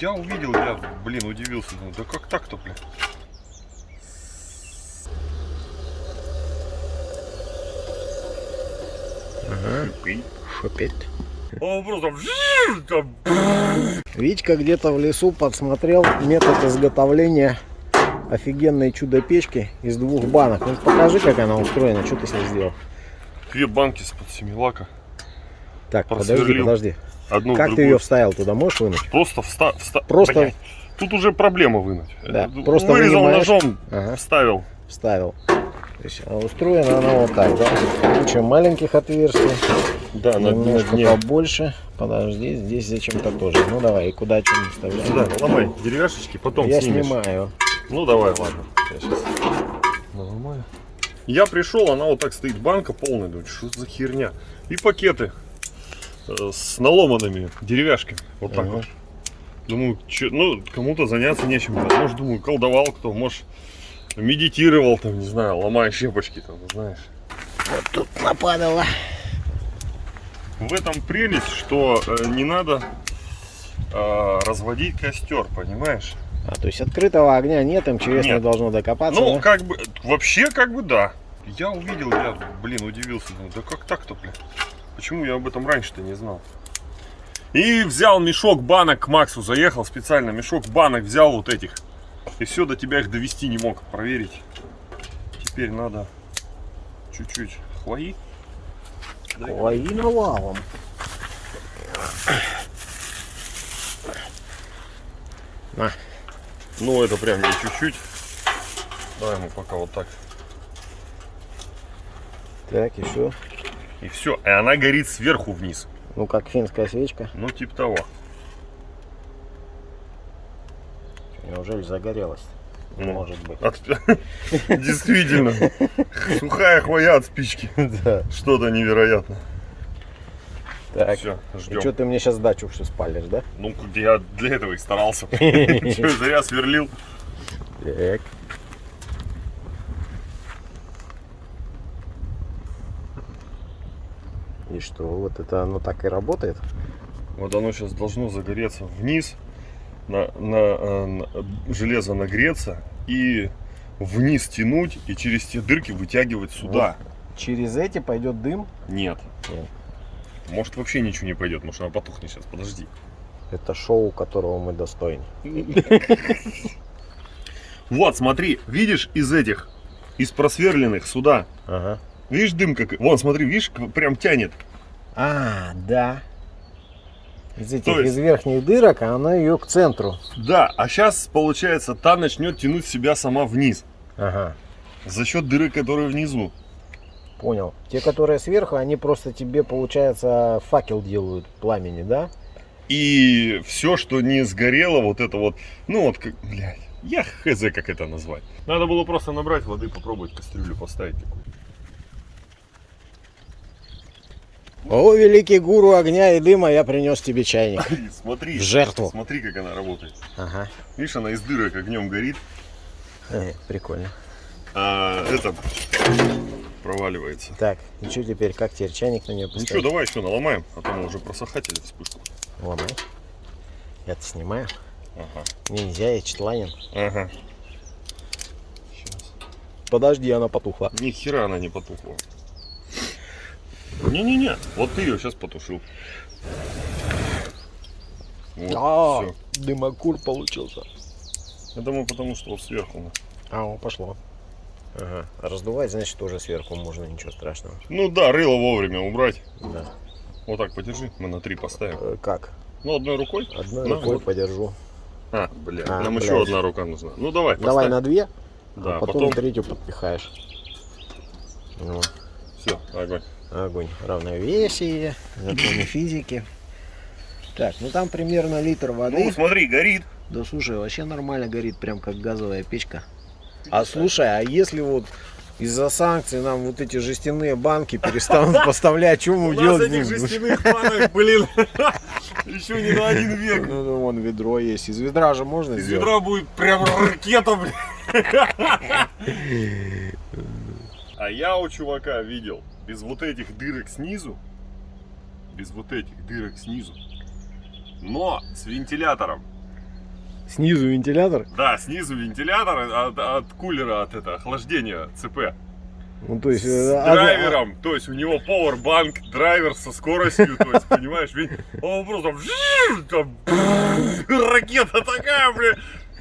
Я увидел, я, блин, удивился. Думаю, да как так-то, блин? Шипит. Он просто там, Витька где-то в лесу подсмотрел метод изготовления офигенной чудо-печки из двух банок. Ну покажи, как она устроена, что ты с ней сделал. две банки с-под семилака. Так, подожди, Просверлил. подожди. Одну Как ты ее вставил туда, можешь вынуть? Просто вста... вста- Просто- Блядь, Тут уже проблема вынуть. Да, Э, просто Вырезал вынимаешь. ножом, Ага, вставил. вставил. То есть устроена она вот так, да? Куча маленьких отверстий, Да, немножко дне. побольше. Подожди, здесь зачем-то тоже. Ну давай, и куда что не вставляем? Сюда, ломай деревяшечки, потом Я снимешь. снимаю. Ну давай, ладно. Я сейчас наломаю. Я пришел, она вот так стоит, банка полная. Думаю, что за херня? И пакеты с наломанными деревяшками. Вот так Ага. вот. Думаю, чё- ну, кому-то заняться нечем. Может, думаю, колдовал кто, может, медитировал, там, не знаю, ломая щепочки, там, знаешь. Вот тут нападало. В этом прелесть, что э, не надо э, разводить костер, понимаешь? А, то есть открытого огня нет, МЧС не Нет. должно докопаться, Ну, да? как бы, вообще, как бы, да. Я увидел, я, блин, удивился. Да как так-то, блин? Почему я об этом раньше-то не знал? И взял мешок банок к Максу, заехал специально, мешок банок взял вот этих. И все, до тебя их довести не мог, проверить. Теперь надо чуть-чуть хвои. Ой, и навалом. На, Ну, это прям не чуть-чуть. Давай мы пока вот так. так, еще. И все. И она горит сверху вниз. Ну, как финская свечка. Ну, типа того. Неужели загорелась? Ну, Может быть. От- Действительно. Сухая хвоя от спички. Да. Что-то невероятное. Так, Все, и ждем. что ты мне сейчас дачу все спалишь, да? Ну, я для этого и старался. Зря сверлил. Так. И что, вот это оно так и работает? Вот оно сейчас должно загореться вниз, на, на, э, на- железо нагреться и вниз тянуть и через те дырки вытягивать сюда. Через эти пойдет дым? Нет. Нет. Может вообще ничего не пойдет, может она потухнет сейчас, подожди. Это шоу, которого мы достойны. Вот, смотри, видишь из этих, из просверленных сюда, Ага. Видишь дым как, вон, смотри, видишь, прям тянет. А, да. Из этих, То есть- из верхних дырок, а она ее к центру. Да, а сейчас, получается, та начнет тянуть себя сама вниз, Ага. за счет дыры, которые внизу. Понял. Те, которые сверху, они просто тебе, получается, факел делают пламени, да? И все, что не сгорело, вот это вот, ну вот, как, блядь, я хз, как это назвать. Надо было просто набрать воды, попробовать кастрюлю поставить такую. О, великий гуру огня и дыма, я принес тебе чайник. Смотри, В жертву. смотри, как она работает. Ага. Видишь, она из дырок огнем горит, Э, прикольно. а это проваливается. Так, и что теперь, как теперь чайник на нее Ну поставить? давай еще наломаем, а то мы уже просохатели вспышку. Ломай. Я-то снимаю. Ага, Мне нельзя, я читланин. ага. Сейчас. Подожди, она потухла. Ни хера она не потухла. Не-не-не, вот ты ее сейчас потушил. Вот, А, всё. дымокур получился. Я думаю, потому что вот сверху. на. А, о, пошло. Ага. А раздувать, значит, тоже сверху можно, ничего страшного. Ну да, рыло вовремя убрать. Да. Вот так подержи, мы на три поставим. Э, как? Ну, одной рукой. Одной На, рукой вот. подержу. А, бля, А, нам блядь. еще одна рука нужна. Ну давай, Давай поставь. на две, Да, а потом, потом, третью подпихаешь. Ну, все, огонь. огонь. Равновесие, законы физики. Так, ну там примерно литр воды. Ну, смотри, горит. Да слушай, вообще нормально горит, прям как газовая печка. А слушай, а если вот из-за санкций нам вот эти жестяные банки перестанут поставлять, что мы делать этих будем? жестяных банок, блин, еще не на один век. Ну, ну, вон ведро есть. Из ведра же можно Из сделать. ведра будет прям ракета, блин. А я у чувака видел, без вот этих дырок снизу, без вот этих дырок снизу, но с вентилятором. Снизу вентилятор. Да, снизу вентилятор от, от кулера, от это, охлаждения ЦП. Ну, то есть... С э, а- драйвером, то есть у него powerbank, драйвер со скоростью, то есть, понимаешь, ведь он просто там, ракета такая, блин.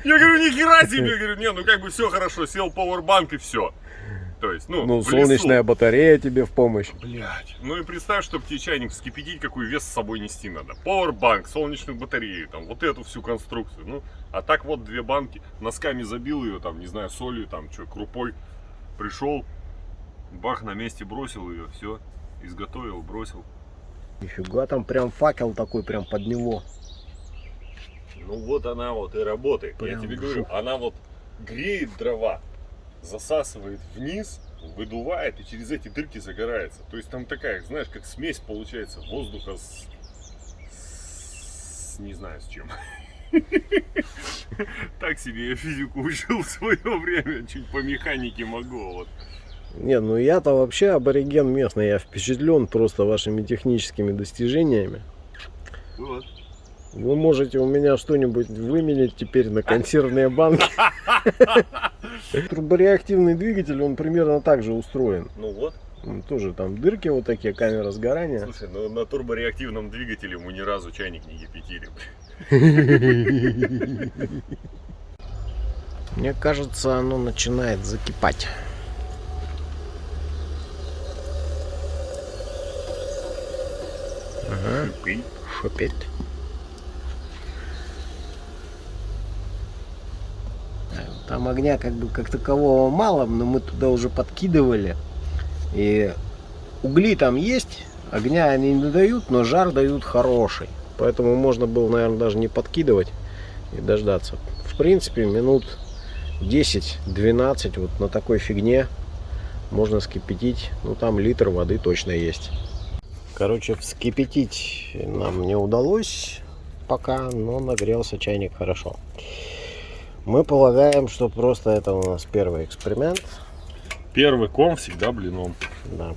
Я говорю, ни хера себе, я говорю, не, ну как бы все хорошо, сел powerbank и все. То есть, ну, Ну, солнечная лесу. батарея тебе в помощь. Блять. Ну и представь, чтобы тебе чайник вскипятить, какой вес с собой нести надо. Powerbank, солнечную батарею, там, вот эту всю конструкцию. Ну, а так вот две банки, носками забил ее, там, не знаю, солью, там, что, крупой. Пришел, бах, на месте бросил ее, все, изготовил, бросил. Нифига, там прям факел такой прям под него. Ну вот она вот и работает. Прям Я тебе говорю, жух. она вот греет дрова, засасывает вниз, выдувает и через эти дырки загорается. То есть там такая, знаешь, как смесь получается воздуха с, с- не знаю с чем. Так себе я физику учил в свое время, чуть по механике могу. Вот. Не, ну я-то вообще абориген местный, я впечатлен просто вашими техническими достижениями. Вот. Вы можете у меня что-нибудь выменять теперь на консервные банки. Турбореактивный двигатель, он примерно так же устроен. Ну вот. Тоже там дырки вот такие, камера сгорания. Слушай, ну на турбореактивном двигателе мы ни разу чайник не кипятили. Мне кажется, оно начинает закипать. Ага, Шипи. шипит. Там огня как бы как такового мало, но мы туда уже подкидывали. И угли там есть, огня они не дают, но жар дают хороший. Поэтому можно было, наверное, даже не подкидывать и дождаться. В принципе, минут 10-12 вот на такой фигне можно вскипятить. Ну, там литр воды точно есть. Короче, вскипятить нам не удалось пока, но нагрелся чайник хорошо. Мы полагаем, что просто это у нас первый эксперимент. Первый ком всегда блином. Да.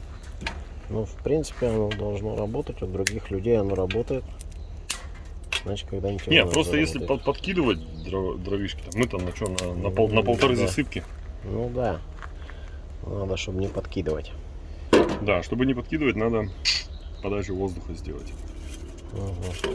Ну, в принципе, оно должно работать. У других людей оно работает. Значит, когда-нибудь Не, оно просто если заработает. под- подкидывать дро- дровишки, там, мы там на что, на, на пол- на полторы Да. засыпки. Ну да. Надо, чтобы не подкидывать. Да, чтобы не подкидывать, надо подачу воздуха сделать. Ага.